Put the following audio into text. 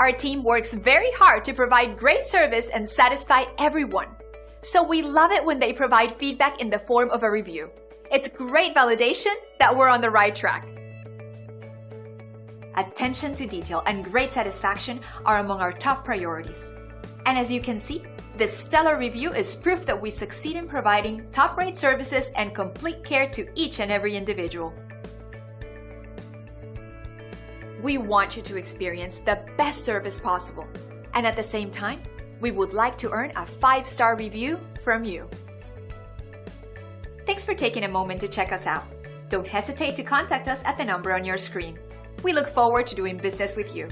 Our team works very hard to provide great service and satisfy everyone. So we love it when they provide feedback in the form of a review. It's great validation that we're on the right track. Attention to detail and great satisfaction are among our top priorities. And as you can see, this stellar review is proof that we succeed in providing top-rate services and complete care to each and every individual. We want you to experience the best service possible. And at the same time, we would like to earn a 5-star review from you. Thanks for taking a moment to check us out. Don't hesitate to contact us at the number on your screen. We look forward to doing business with you.